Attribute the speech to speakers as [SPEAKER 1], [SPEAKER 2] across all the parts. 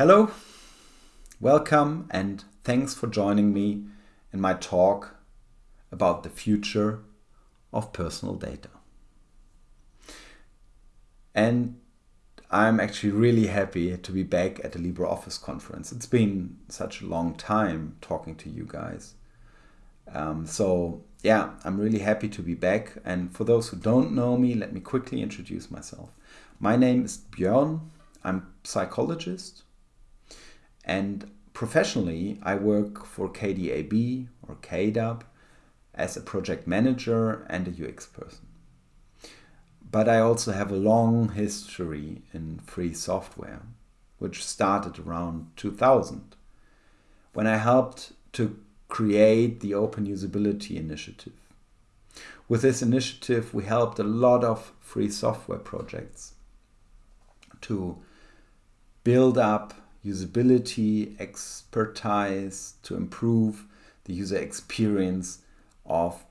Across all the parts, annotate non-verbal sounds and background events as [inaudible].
[SPEAKER 1] Hello, welcome, and thanks for joining me in my talk about the future of personal data. And I'm actually really happy to be back at the LibreOffice conference. It's been such a long time talking to you guys. Um, so yeah, I'm really happy to be back. And for those who don't know me, let me quickly introduce myself. My name is Björn. I'm psychologist and professionally, I work for KDAB or KDAB as a project manager and a UX person. But I also have a long history in free software, which started around 2000 when I helped to create the Open Usability Initiative. With this initiative, we helped a lot of free software projects to build up usability, expertise to improve the user experience of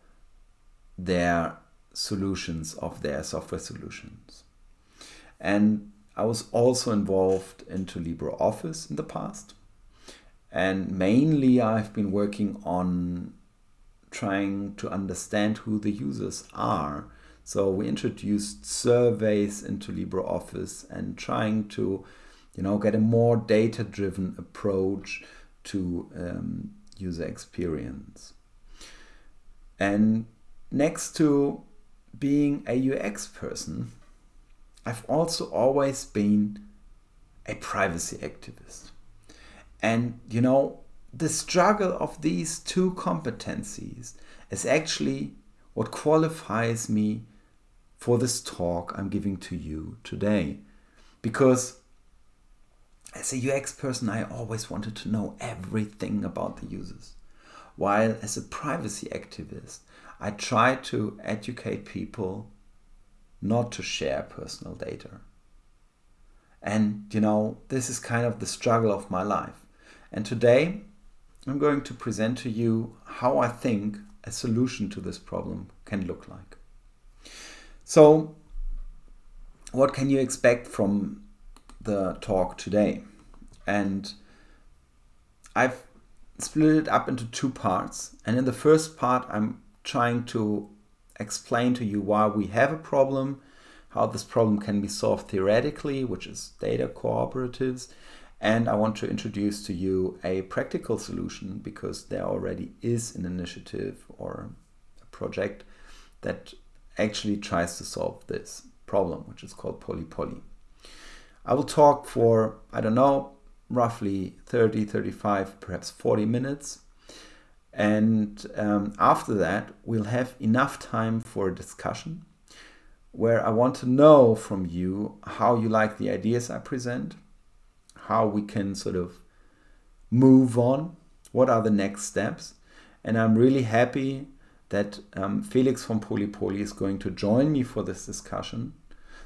[SPEAKER 1] their solutions, of their software solutions. And I was also involved into LibreOffice in the past. And mainly I've been working on trying to understand who the users are. So we introduced surveys into LibreOffice and trying to you know, get a more data-driven approach to um, user experience. And next to being a UX person, I've also always been a privacy activist. And, you know, the struggle of these two competencies is actually what qualifies me for this talk I'm giving to you today. Because as a UX person, I always wanted to know everything about the users. While as a privacy activist, I try to educate people not to share personal data. And you know, this is kind of the struggle of my life. And today I'm going to present to you how I think a solution to this problem can look like. So what can you expect from the talk today. And I've split it up into two parts. And in the first part, I'm trying to explain to you why we have a problem, how this problem can be solved theoretically, which is data cooperatives. And I want to introduce to you a practical solution because there already is an initiative or a project that actually tries to solve this problem, which is called PolyPoly. I will talk for, I don't know, roughly 30, 35, perhaps 40 minutes. And um, after that, we'll have enough time for a discussion where I want to know from you how you like the ideas I present, how we can sort of move on, what are the next steps. And I'm really happy that um, Felix from PolyPoly is going to join me for this discussion.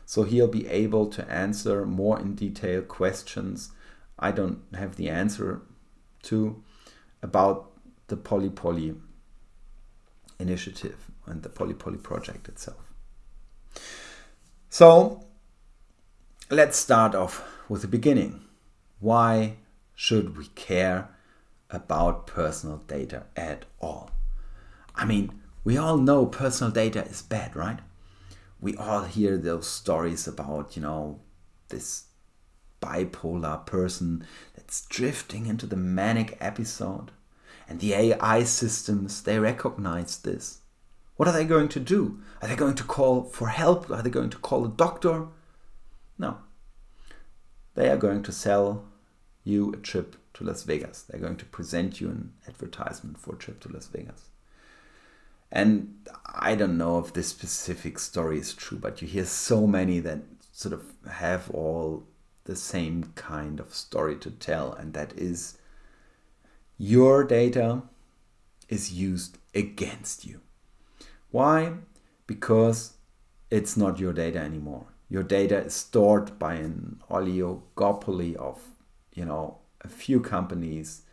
[SPEAKER 1] So he'll be able to answer more in detail questions I don't have the answer to about the PolyPoly initiative and the PolyPoly project itself. So let's start off with the beginning. Why should we care about personal data at all? I mean, we all know personal data is bad, right? We all hear those stories about, you know, this bipolar person that's drifting into the manic episode. And the AI systems, they recognize this. What are they going to do? Are they going to call for help? Are they going to call a doctor? No. They are going to sell you a trip to Las Vegas. They're going to present you an advertisement for a trip to Las Vegas. And I don't know if this specific story is true, but you hear so many that sort of have all the same kind of story to tell, and that is your data is used against you. Why? Because it's not your data anymore. Your data is stored by an oligopoly of, you know, a few companies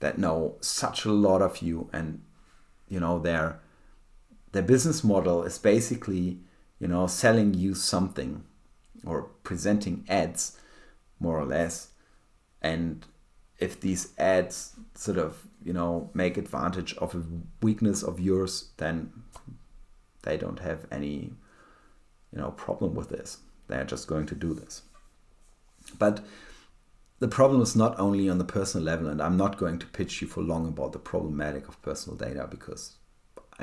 [SPEAKER 1] that know such a lot of you and, you know, they're their business model is basically, you know, selling you something or presenting ads, more or less. and if these ads sort of you know make advantage of a weakness of yours then they don't have any you know problem with this they're just going to do this but the problem is not only on the personal level and i'm not going to pitch you for long about the problematic of personal data because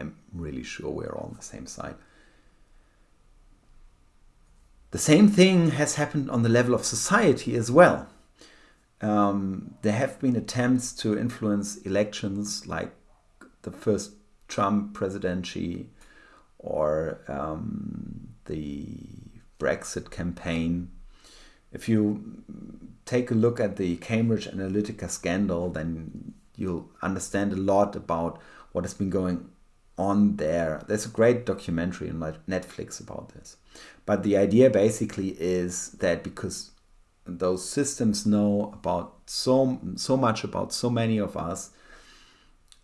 [SPEAKER 1] i'm really sure we're all on the same side the same thing has happened on the level of society as well um, there have been attempts to influence elections like the first Trump presidency or um, the Brexit campaign. If you take a look at the Cambridge Analytica scandal, then you'll understand a lot about what has been going on there. There's a great documentary on Netflix about this. But the idea basically is that because those systems know about so so much about so many of us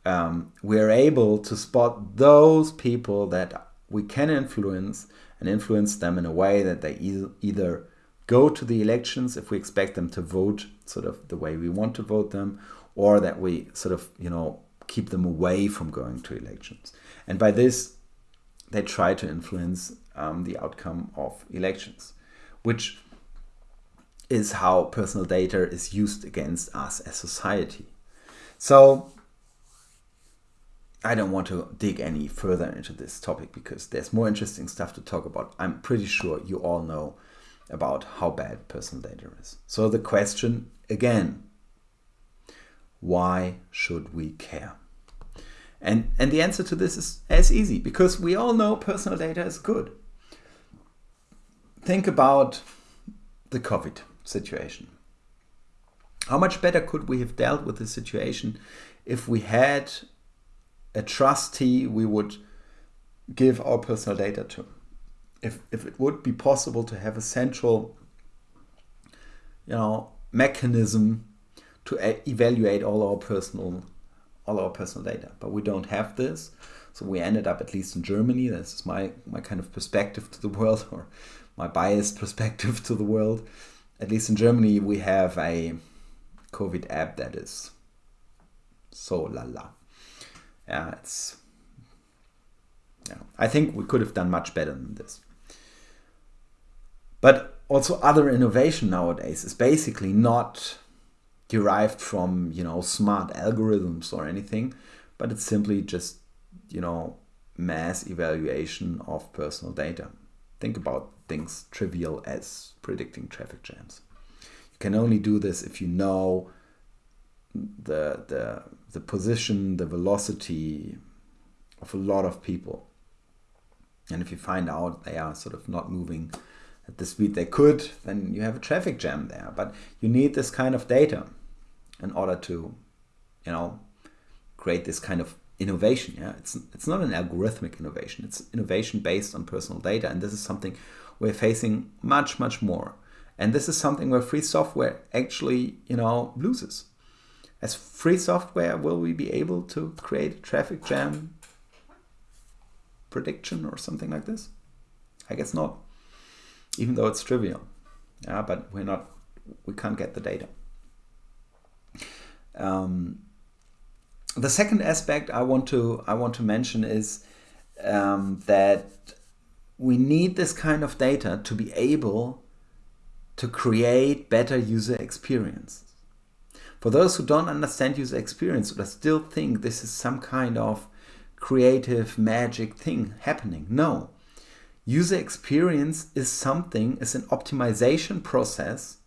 [SPEAKER 1] um, we're able to spot those people that we can influence and influence them in a way that they either, either go to the elections if we expect them to vote sort of the way we want to vote them or that we sort of you know keep them away from going to elections and by this they try to influence um, the outcome of elections which is how personal data is used against us as society. So I don't want to dig any further into this topic because there's more interesting stuff to talk about. I'm pretty sure you all know about how bad personal data is. So the question again, why should we care? And, and the answer to this is as easy because we all know personal data is good. Think about the COVID situation. How much better could we have dealt with the situation if we had a trustee we would give our personal data to? If, if it would be possible to have a central you know, mechanism to evaluate all our personal all our personal data. But we don't have this. So we ended up, at least in Germany, this is my, my kind of perspective to the world [laughs] or my biased perspective to the world at least in Germany, we have a COVID app that is so la la. Yeah, it's. Yeah, I think we could have done much better than this. But also, other innovation nowadays is basically not derived from you know smart algorithms or anything, but it's simply just you know mass evaluation of personal data. Think about things trivial as predicting traffic jams. You can only do this if you know the, the, the position, the velocity of a lot of people. And if you find out they are sort of not moving at the speed they could, then you have a traffic jam there. But you need this kind of data in order to, you know, create this kind of innovation. Yeah, it's it's not an algorithmic innovation. It's innovation based on personal data, and this is something we're facing much, much more. And this is something where free software actually, you know, loses. As free software, will we be able to create a traffic jam prediction or something like this? I guess not, even though it's trivial. Yeah, but we're not, we can't get the data. Um, the second aspect I want to I want to mention is um, that we need this kind of data to be able to create better user experience. For those who don't understand user experience or still think this is some kind of creative magic thing happening, no. User experience is something, is an optimization process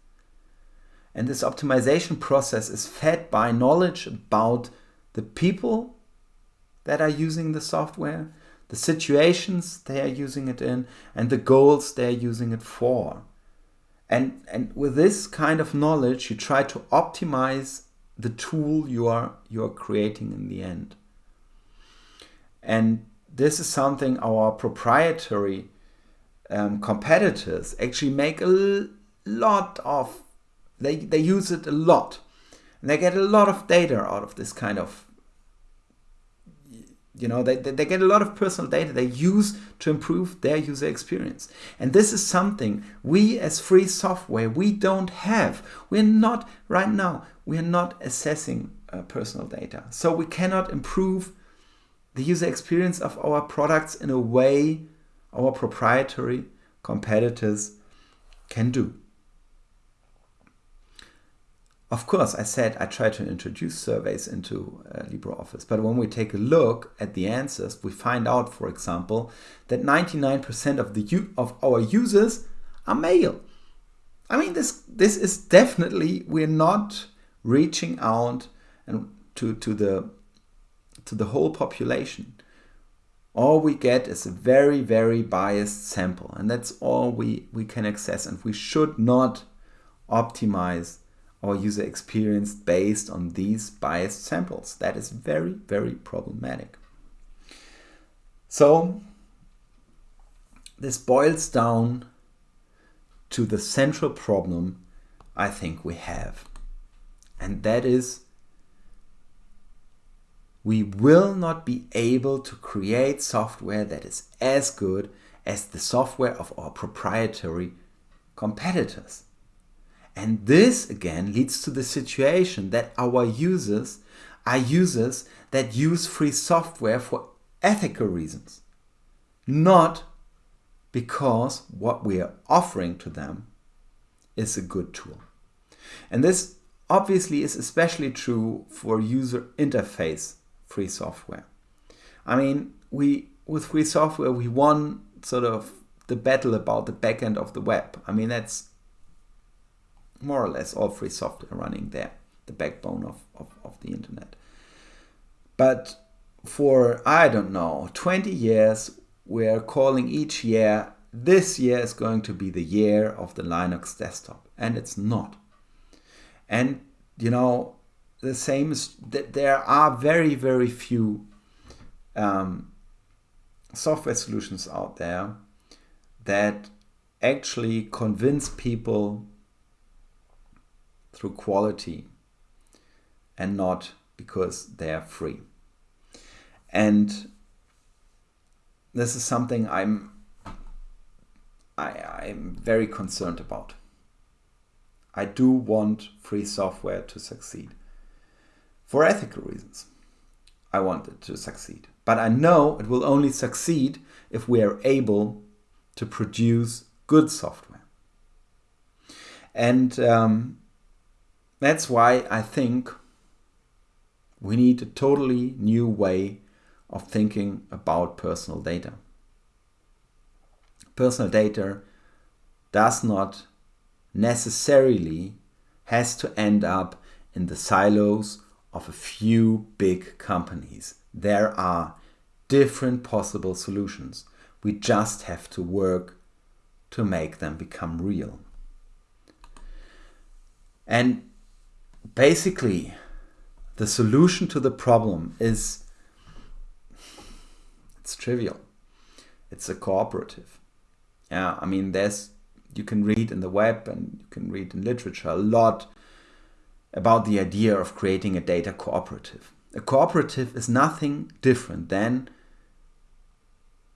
[SPEAKER 1] and this optimization process is fed by knowledge about the people that are using the software, the situations they are using it in, and the goals they're using it for. And, and with this kind of knowledge, you try to optimize the tool you are, you are creating in the end. And this is something our proprietary um, competitors actually make a lot of, they, they use it a lot. And they get a lot of data out of this kind of you know they, they get a lot of personal data they use to improve their user experience. And this is something we as free software we don't have. We're not right now we're not assessing uh, personal data. So we cannot improve the user experience of our products in a way our proprietary competitors can do of course, I said I try to introduce surveys into uh, LibreOffice, but when we take a look at the answers, we find out, for example, that 99% of the of our users are male. I mean, this this is definitely we're not reaching out and to to the to the whole population. All we get is a very very biased sample, and that's all we we can access, and we should not optimize our user experience based on these biased samples. That is very, very problematic. So this boils down to the central problem I think we have. And that is we will not be able to create software that is as good as the software of our proprietary competitors. And this again leads to the situation that our users are users that use free software for ethical reasons, not because what we are offering to them is a good tool. And this obviously is especially true for user interface free software. I mean, we with free software we won sort of the battle about the backend of the web. I mean, that's more or less all free software running there, the backbone of, of, of the internet. But for, I don't know, 20 years, we're calling each year, this year is going to be the year of the Linux desktop. And it's not. And, you know, the same is that there are very, very few um, software solutions out there that actually convince people through quality and not because they are free. And this is something I'm I, I'm very concerned about. I do want free software to succeed. For ethical reasons, I want it to succeed. But I know it will only succeed if we are able to produce good software. And um, that's why I think we need a totally new way of thinking about personal data. Personal data does not necessarily has to end up in the silos of a few big companies. There are different possible solutions. We just have to work to make them become real. And basically, the solution to the problem is it's trivial. It's a cooperative. Yeah, I mean, there's you can read in the web and you can read in literature a lot about the idea of creating a data cooperative. A cooperative is nothing different than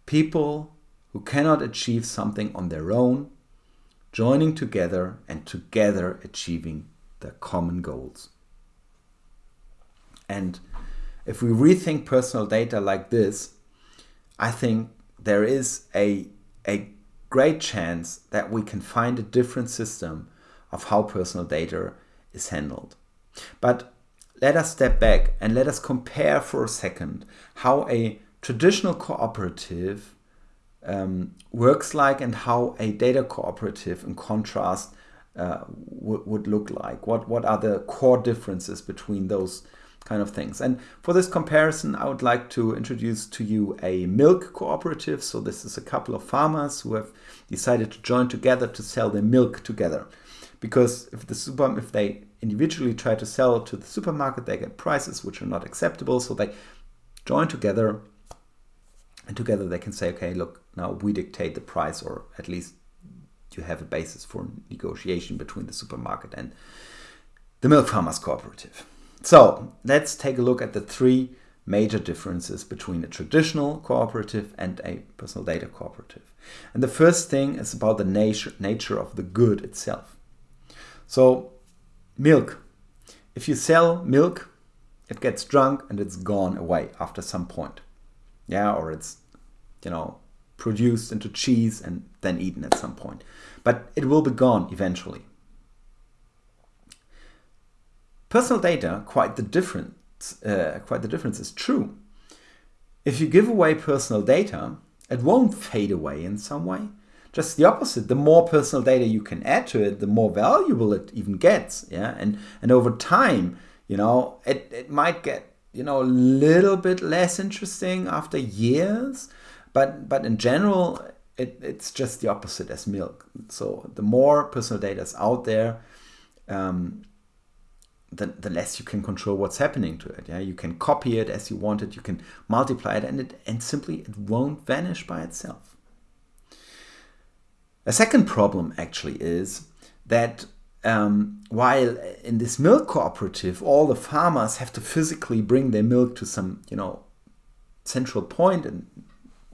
[SPEAKER 1] people who cannot achieve something on their own joining together and together achieving their common goals. And if we rethink personal data like this, I think there is a, a great chance that we can find a different system of how personal data is handled. But let us step back and let us compare for a second how a traditional cooperative um, works like and how a data cooperative in contrast uh, would look like? What, what are the core differences between those kind of things? And for this comparison, I would like to introduce to you a milk cooperative. So this is a couple of farmers who have decided to join together to sell their milk together. Because if the super, if they individually try to sell to the supermarket, they get prices which are not acceptable. So they join together and together they can say, okay, look, now we dictate the price or at least you have a basis for negotiation between the supermarket and the milk farmers cooperative. So let's take a look at the three major differences between a traditional cooperative and a personal data cooperative. And the first thing is about the nature, nature of the good itself. So, milk. If you sell milk, it gets drunk and it's gone away after some point. Yeah, or it's, you know, produced into cheese and then eaten at some point. But it will be gone eventually. Personal data, quite the difference, uh, quite the difference is true. If you give away personal data, it won't fade away in some way. Just the opposite. The more personal data you can add to it, the more valuable it even gets. Yeah, and and over time, you know, it it might get you know a little bit less interesting after years, but but in general, it, it's just the opposite as milk. So the more personal data is out there, um, the, the less you can control what's happening to it. Yeah, you can copy it as you want it, you can multiply it, and it and simply it won't vanish by itself. A second problem actually is that um, while in this milk cooperative, all the farmers have to physically bring their milk to some, you know, central point and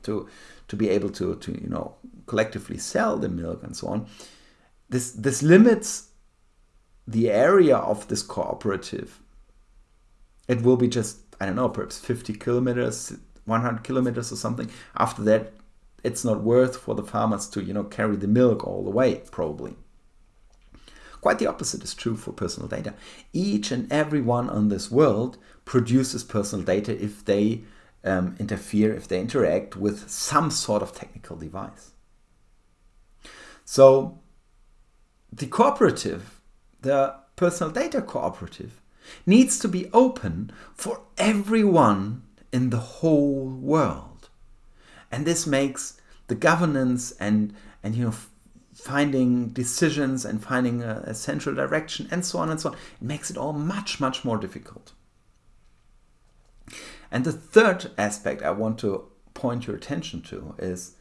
[SPEAKER 1] to to be able to to you know collectively sell the milk and so on. This this limits the area of this cooperative. It will be just I don't know perhaps 50 kilometers, 100 kilometers or something. After that, it's not worth for the farmers to you know carry the milk all the way probably. Quite the opposite is true for personal data. Each and every one on this world produces personal data if they um, interfere, if they interact with some sort of technical device. So the cooperative, the personal data cooperative, needs to be open for everyone in the whole world. And this makes the governance and, and you know, finding decisions and finding a, a central direction and so on and so on, it makes it all much, much more difficult. And the third aspect I want to point your attention to is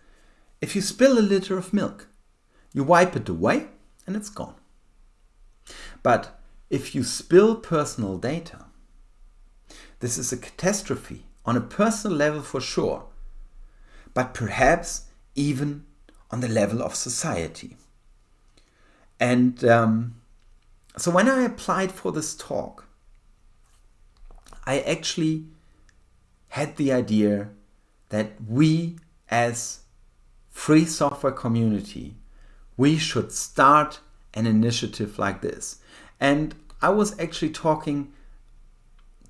[SPEAKER 1] if you spill a liter of milk, you wipe it away and it's gone. But if you spill personal data, this is a catastrophe on a personal level for sure, but perhaps even on the level of society. And um, so when I applied for this talk, I actually had the idea that we as free software community, we should start an initiative like this. And I was actually talking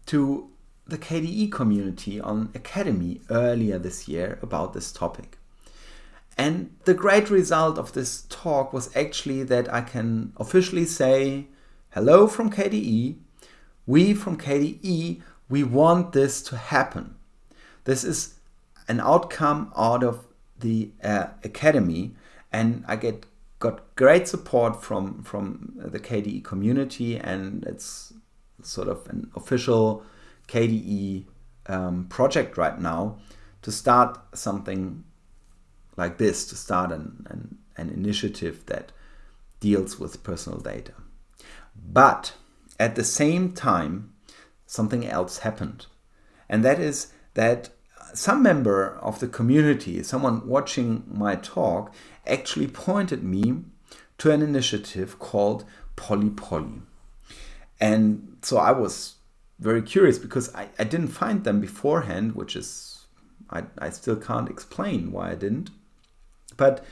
[SPEAKER 1] to the KDE community on Akademy earlier this year about this topic. And the great result of this talk was actually that I can officially say, hello from KDE. We from KDE we want this to happen. This is an outcome out of the uh, Akademy, and I get got great support from from the KDE community, and it's sort of an official KDE um, project right now to start something like this, to start an, an, an initiative that deals with personal data. But at the same time, something else happened. And that is that some member of the community, someone watching my talk, actually pointed me to an initiative called PolyPoly. And so I was very curious because I, I didn't find them beforehand, which is, I, I still can't explain why I didn't. But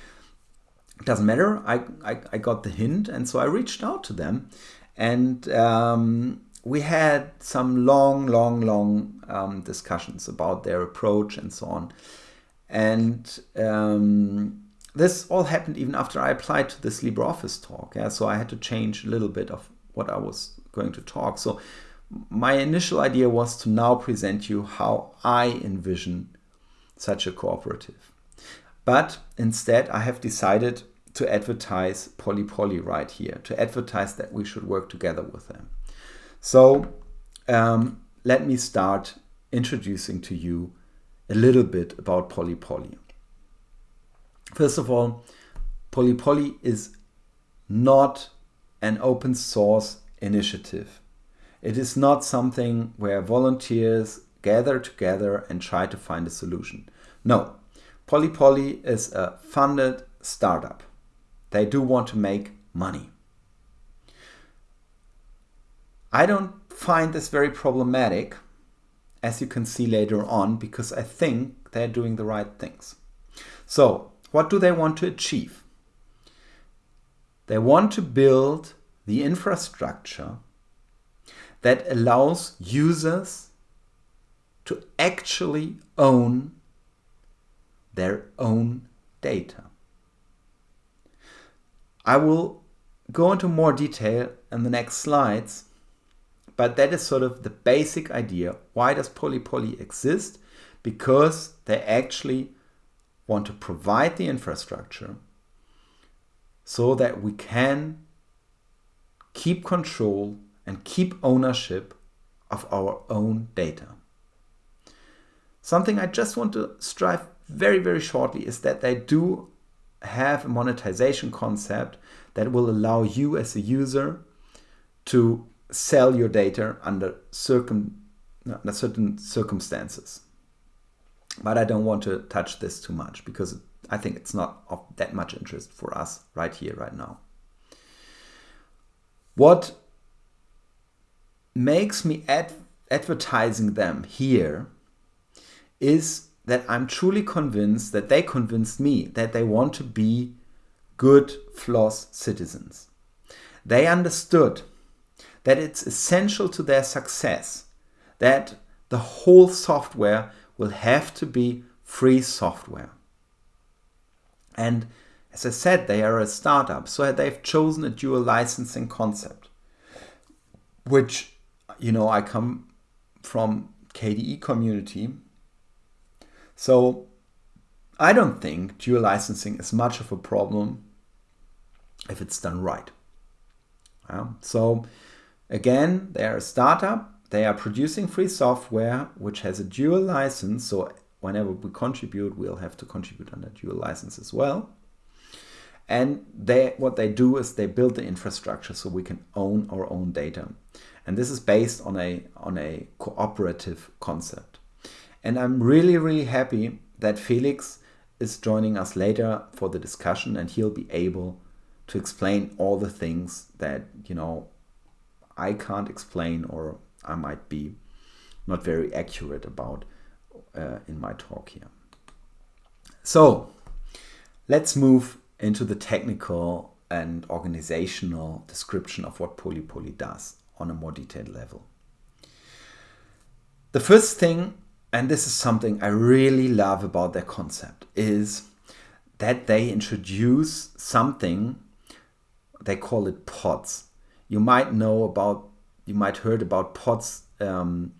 [SPEAKER 1] it doesn't matter. I, I, I got the hint, and so I reached out to them. And um, we had some long, long, long um, discussions about their approach and so on. And um, this all happened even after I applied to this LibreOffice talk. Yeah? So I had to change a little bit of what I was going to talk. So my initial idea was to now present you how I envision such a cooperative. But instead, I have decided to advertise PolyPoly right here, to advertise that we should work together with them. So um, let me start introducing to you a little bit about PolyPoly. First of all, PolyPoly is not an open source initiative. It is not something where volunteers gather together and try to find a solution. No, Polypoly is a funded startup. They do want to make money. I don't find this very problematic, as you can see later on, because I think they're doing the right things. So, what do they want to achieve? They want to build the infrastructure that allows users to actually own their own data. I will go into more detail in the next slides, but that is sort of the basic idea. Why does Polypoly exist? Because they actually want to provide the infrastructure so that we can keep control and keep ownership of our own data. Something I just want to strive very, very shortly is that they do have a monetization concept that will allow you as a user to sell your data under circum, under certain circumstances. But I don't want to touch this too much because I think it's not of that much interest for us right here, right now. What makes me ad advertising them here is that I'm truly convinced that they convinced me that they want to be good FLOSS citizens. They understood that it's essential to their success that the whole software will have to be free software. And as I said, they are a startup, so they've chosen a dual licensing concept, which, you know, I come from KDE community. So I don't think dual licensing is much of a problem if it's done right. Yeah. So again, they are a startup. They are producing free software which has a dual license. So whenever we contribute, we'll have to contribute under dual license as well. And they, what they do is they build the infrastructure so we can own our own data. And this is based on a, on a cooperative concept. And I'm really, really happy that Felix is joining us later for the discussion and he'll be able to explain all the things that, you know, I can't explain or I might be not very accurate about uh, in my talk here. So let's move into the technical and organizational description of what Polypoly does on a more detailed level. The first thing, and this is something I really love about their concept, is that they introduce something, they call it pods. You might know about, you might heard about pods um,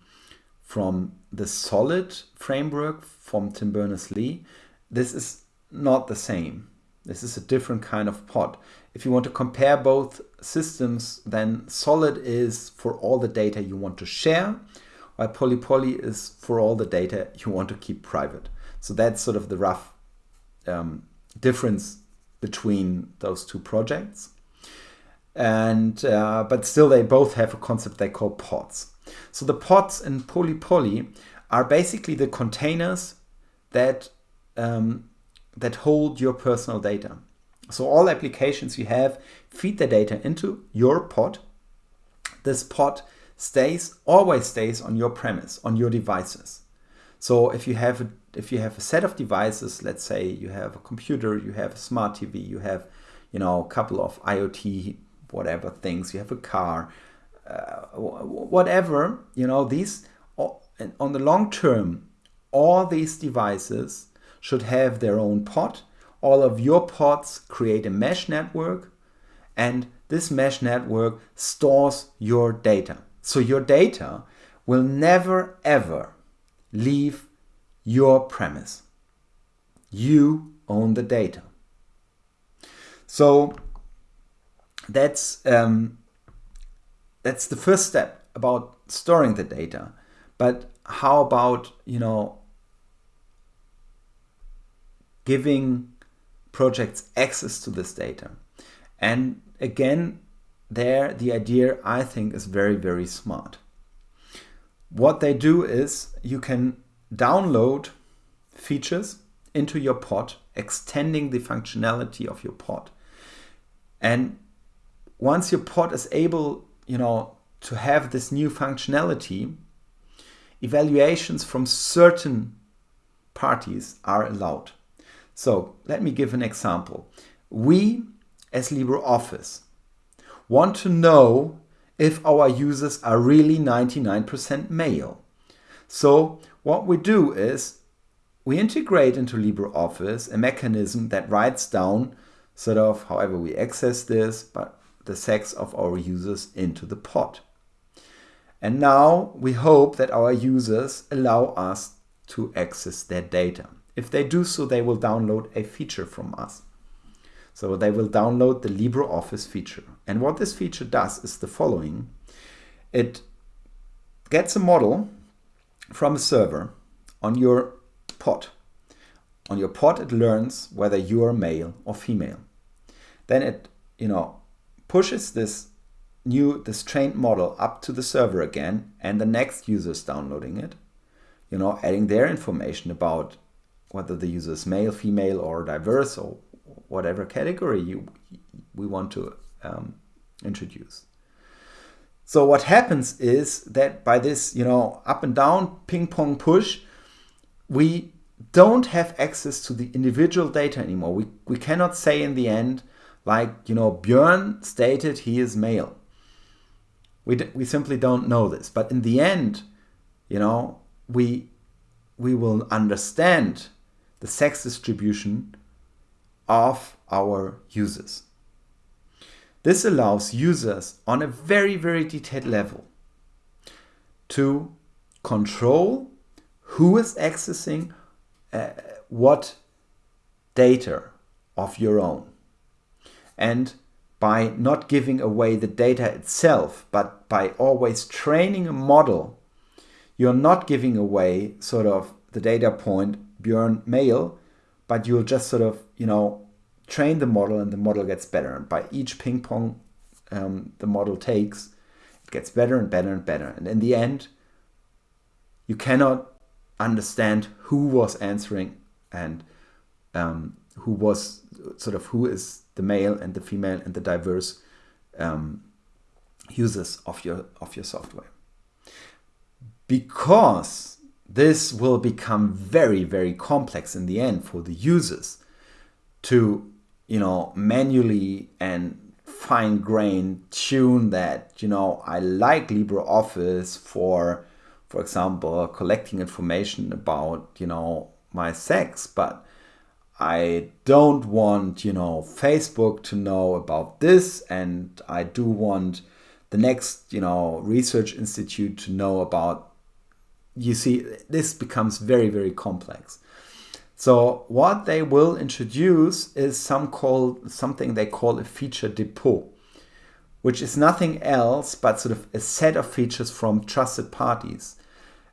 [SPEAKER 1] from the solid framework from Tim Berners-Lee. This is not the same. This is a different kind of pod. If you want to compare both systems, then solid is for all the data you want to share, while polypoly is for all the data you want to keep private. So that's sort of the rough um, difference between those two projects. And uh, but still, they both have a concept they call pods. So the pods in polypoly are basically the containers that um, that hold your personal data. So all applications you have feed the data into your pod. This pod stays always stays on your premise, on your devices. So if you have a, if you have a set of devices, let's say you have a computer, you have a smart TV, you have you know a couple of IoT whatever things, you have a car, uh, whatever, you know, these on the long term, all these devices should have their own pod. All of your pods create a mesh network and this mesh network stores your data. So your data will never ever leave your premise. You own the data. So that's um, that's the first step about storing the data. But how about you know giving projects access to this data? And again, there the idea I think is very very smart. what they do is you can download features into your pod, extending the functionality of your pod. And once your pod is able, you know, to have this new functionality, evaluations from certain parties are allowed. So let me give an example. We as LibreOffice want to know if our users are really 99% male. So what we do is we integrate into LibreOffice a mechanism that writes down sort of however we access this, but the sex of our users into the pod. And now we hope that our users allow us to access their data. If they do so, they will download a feature from us. So they will download the LibreOffice feature. And what this feature does is the following. It gets a model from a server on your pod. On your pod, it learns whether you are male or female. Then it, you know, pushes this new, this trained model up to the server again, and the next user is downloading it, you know, adding their information about whether the user is male, female, or diverse, or whatever category you we want to um, introduce. So what happens is that by this, you know, up and down ping pong push, we don't have access to the individual data anymore. We, we cannot say in the end, like, you know, Björn stated he is male. We, we simply don't know this. But in the end, you know, we, we will understand the sex distribution of our users. This allows users on a very, very detailed level to control who is accessing uh, what data of your own. And by not giving away the data itself, but by always training a model, you're not giving away sort of the data point Björn male, but you'll just sort of, you know, train the model and the model gets better. And by each ping pong um, the model takes, it gets better and better and better. And in the end, you cannot understand who was answering and um, who was sort of who is the male and the female and the diverse um, users of your of your software. Because this will become very, very complex in the end for the users to, you know, manually and fine grain tune that, you know, I like LibreOffice for, for example, collecting information about, you know, my sex, but I don't want, you know, Facebook to know about this, and I do want the next, you know, research institute to know about you see this becomes very, very complex. So what they will introduce is some call, something they call a feature depot, which is nothing else but sort of a set of features from trusted parties.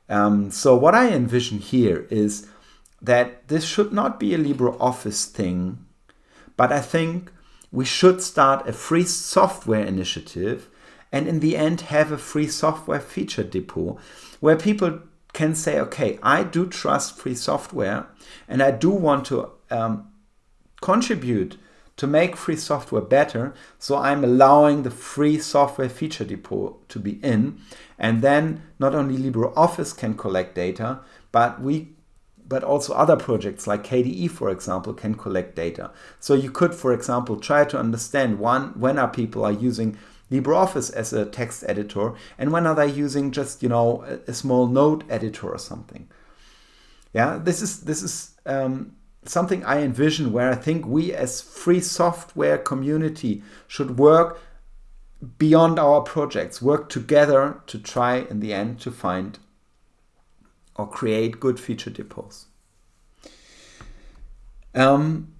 [SPEAKER 1] Um, so what I envision here is that this should not be a LibreOffice thing, but I think we should start a free software initiative and in the end have a free software feature depot where people can say, okay, I do trust free software and I do want to um, contribute to make free software better. So I'm allowing the free software feature depot to be in. And then not only LibreOffice can collect data, but we but also other projects like KDE, for example, can collect data. So you could, for example, try to understand one, when are people are using LibreOffice as a text editor and when are they using just, you know, a, a small note editor or something. Yeah, this is, this is um, something I envision where I think we as free software community should work beyond our projects, work together to try in the end to find or create good feature depots. Um,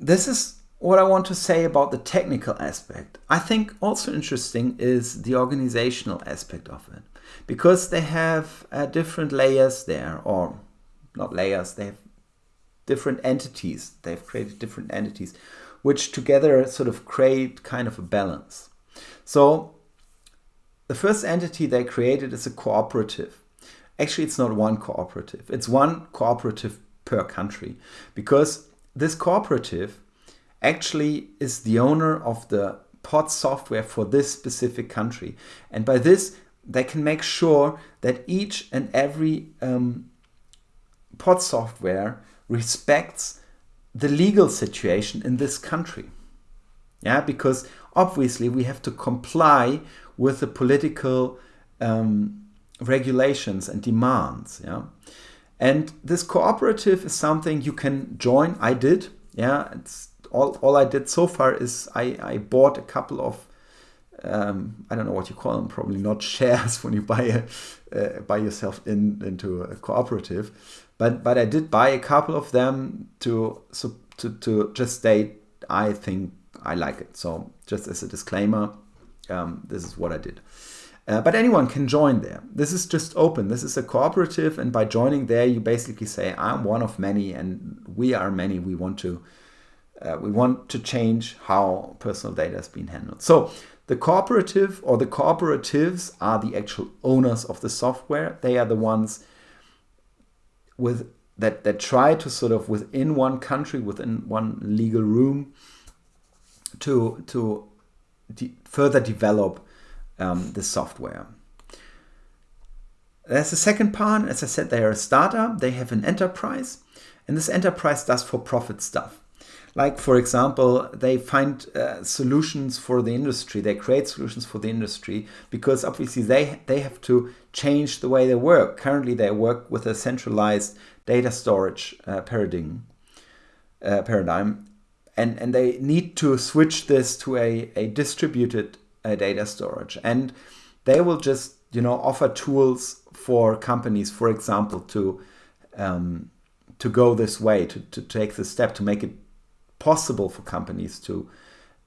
[SPEAKER 1] this is what I want to say about the technical aspect. I think also interesting is the organizational aspect of it because they have uh, different layers there or not layers, they have different entities. They've created different entities which together sort of create kind of a balance. So the first entity they created is a cooperative. Actually, it's not one cooperative. It's one cooperative per country because this cooperative actually is the owner of the pod software for this specific country. And by this, they can make sure that each and every um, pod software respects the legal situation in this country. Yeah, because obviously we have to comply with the political um, regulations and demands. Yeah, and this cooperative is something you can join. I did. Yeah, it's all, all I did so far is I, I bought a couple of um, I don't know what you call them, probably not [laughs] shares when you buy a, uh, buy yourself in into a cooperative, but but I did buy a couple of them to so to, to just state I think I like it. So just as a disclaimer, um, this is what I did. Uh, but anyone can join there. This is just open. This is a cooperative, and by joining there, you basically say, "I'm one of many, and we are many. We want to, uh, we want to change how personal data is being handled." So the cooperative or the cooperatives are the actual owners of the software. They are the ones with that that try to sort of within one country, within one legal room, to to de further develop um, the software. There's a second part. As I said, they are a startup. They have an enterprise, and this enterprise does for-profit stuff. Like, for example, they find uh, solutions for the industry. They create solutions for the industry because obviously they, they have to change the way they work. Currently, they work with a centralized data storage uh, paradigm, uh, paradigm and, and they need to switch this to a, a distributed uh, data storage. And they will just, you know, offer tools for companies, for example, to um, to go this way, to, to take the step to make it possible for companies to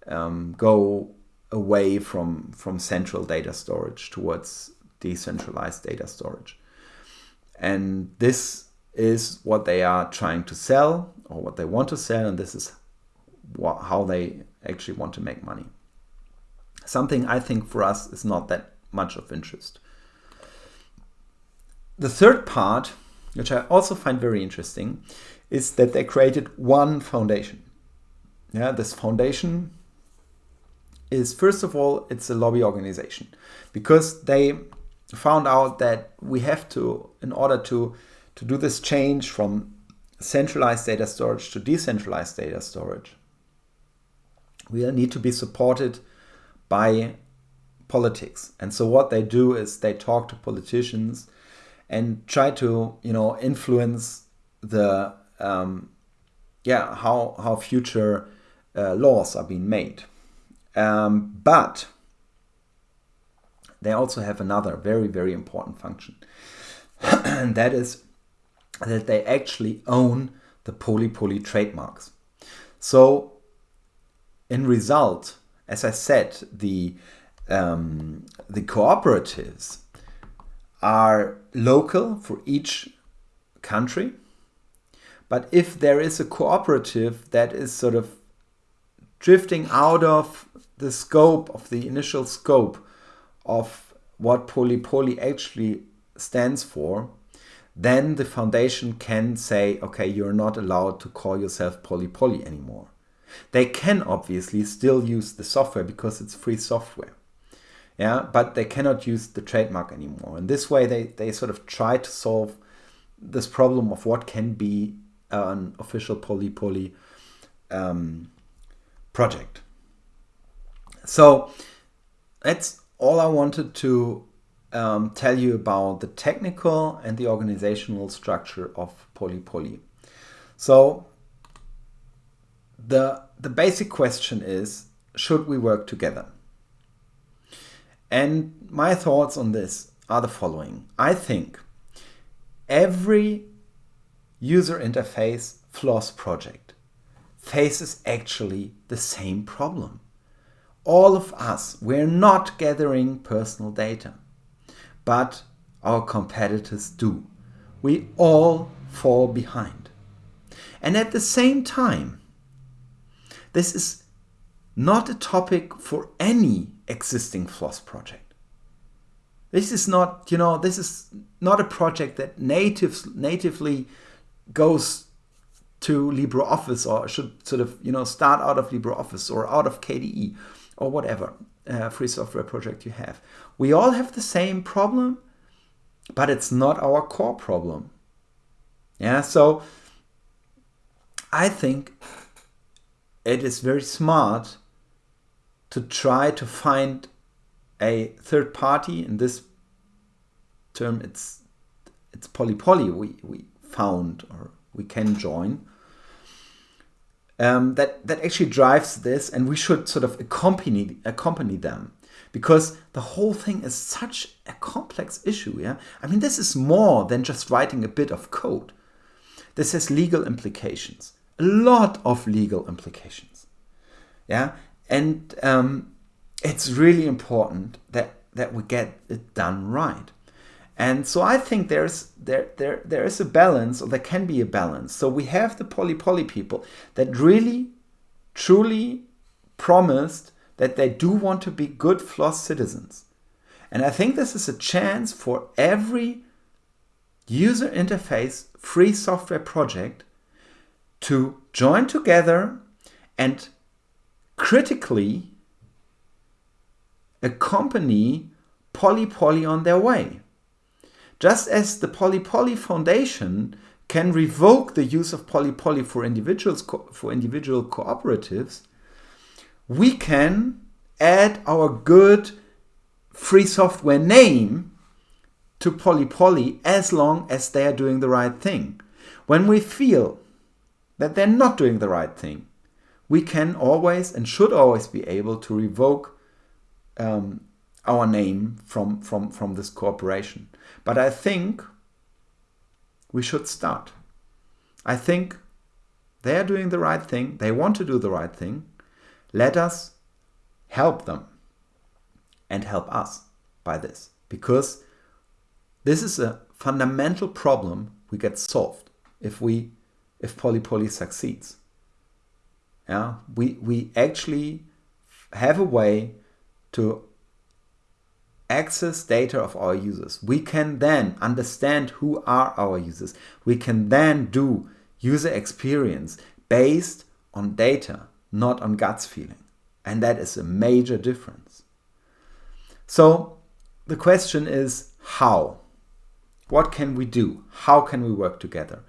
[SPEAKER 1] um, go away from, from central data storage towards decentralized data storage. And this is what they are trying to sell or what they want to sell, and this is how they actually want to make money. Something I think for us is not that much of interest. The third part, which I also find very interesting, is that they created one foundation. Yeah, this foundation is first of all, it's a lobby organization because they found out that we have to, in order to, to do this change from centralized data storage to decentralized data storage, we need to be supported by politics. And so what they do is they talk to politicians and try to, you know, influence the, um, yeah, how, how future uh, laws are being made. Um, but they also have another very, very important function. and [clears throat] that is that they actually own the poly-poly trademarks. So in result, as I said, the, um, the cooperatives are local for each country. But if there is a cooperative that is sort of drifting out of the scope of the initial scope of what poly-poly actually stands for, then the foundation can say, okay, you're not allowed to call yourself poly-poly anymore. They can obviously still use the software because it's free software. Yeah, but they cannot use the trademark anymore. And this way they, they sort of try to solve this problem of what can be an official poly-poly um, project. So that's all I wanted to um, tell you about the technical and the organizational structure of poly-poly. So the, the basic question is, should we work together? And my thoughts on this are the following. I think every user interface FLOSS project faces actually the same problem. All of us, we're not gathering personal data, but our competitors do. We all fall behind. And at the same time, this is not a topic for any existing FLOSS project. This is not, you know, this is not a project that native, natively goes to LibreOffice or should sort of, you know, start out of LibreOffice or out of KDE or whatever uh, free software project you have. We all have the same problem, but it's not our core problem. Yeah, so I think it is very smart to try to find a third party. In this term, it's it's poly poly we, we found or we can join. Um, that that actually drives this, and we should sort of accompany accompany them because the whole thing is such a complex issue. Yeah, I mean this is more than just writing a bit of code. This has legal implications, a lot of legal implications. Yeah, and um, it's really important that that we get it done right. And so I think there's there there there is a balance, or there can be a balance. So we have the poly poly people that really, truly promised that they do want to be good FLOSS citizens. And I think this is a chance for every user interface free software project to join together and critically accompany Poly Poly on their way. Just as the Poly Poly Foundation can revoke the use of Poly Poly for individuals for individual cooperatives, we can add our good free software name to Poly Poly as long as they are doing the right thing. When we feel that they're not doing the right thing, we can always and should always be able to revoke um, our name from, from, from this corporation. But I think we should start. I think they are doing the right thing. They want to do the right thing. Let us help them and help us by this because this is a fundamental problem we get solved if we if poly poly succeeds. Yeah, we we actually have a way to access data of our users. We can then understand who are our users. We can then do user experience based on data, not on guts feeling. And that is a major difference. So the question is how? What can we do? How can we work together?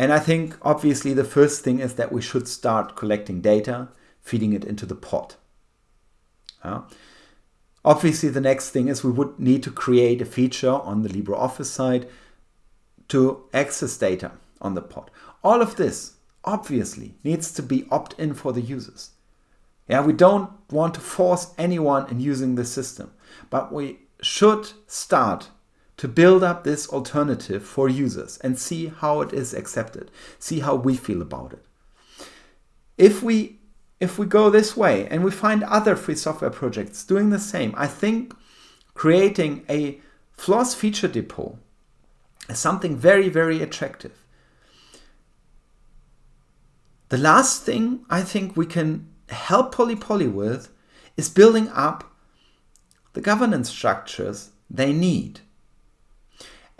[SPEAKER 1] And I think obviously the first thing is that we should start collecting data, feeding it into the pod. Obviously, the next thing is we would need to create a feature on the LibreOffice side to access data on the pod. All of this obviously needs to be opt-in for the users. Yeah, we don't want to force anyone in using the system, but we should start to build up this alternative for users and see how it is accepted, see how we feel about it. If we if we go this way and we find other free software projects doing the same, I think creating a FLOSS feature depot is something very, very attractive. The last thing I think we can help Poly with is building up the governance structures they need.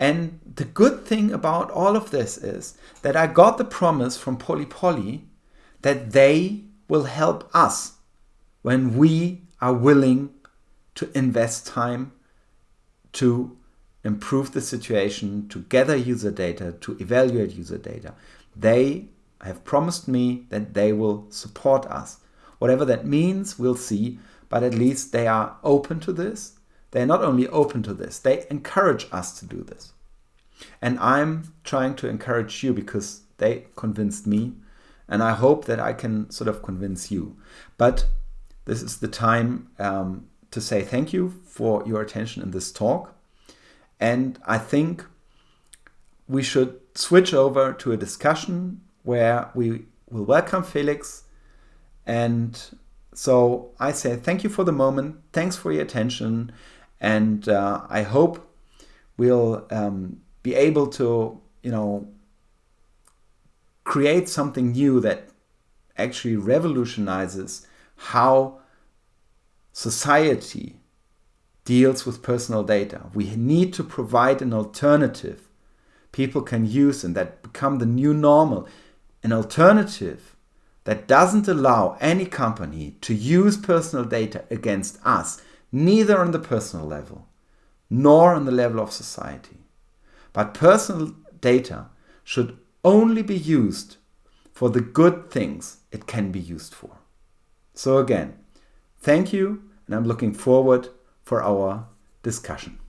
[SPEAKER 1] And the good thing about all of this is that I got the promise from Poly Poly that they will help us when we are willing to invest time to improve the situation, to gather user data, to evaluate user data. They have promised me that they will support us. Whatever that means, we'll see, but at least they are open to this. They're not only open to this, they encourage us to do this. And I'm trying to encourage you because they convinced me and I hope that I can sort of convince you. But this is the time um, to say thank you for your attention in this talk. And I think we should switch over to a discussion where we will welcome Felix. And so I say thank you for the moment. Thanks for your attention. And uh, I hope we'll um, be able to, you know, create something new that actually revolutionizes how society deals with personal data. We need to provide an alternative people can use and that become the new normal. An alternative that doesn't allow any company to use personal data against us, neither on the personal level nor on the level of society. But personal data should only be used for the good things it can be used for. So again, thank you and I'm looking forward for our discussion.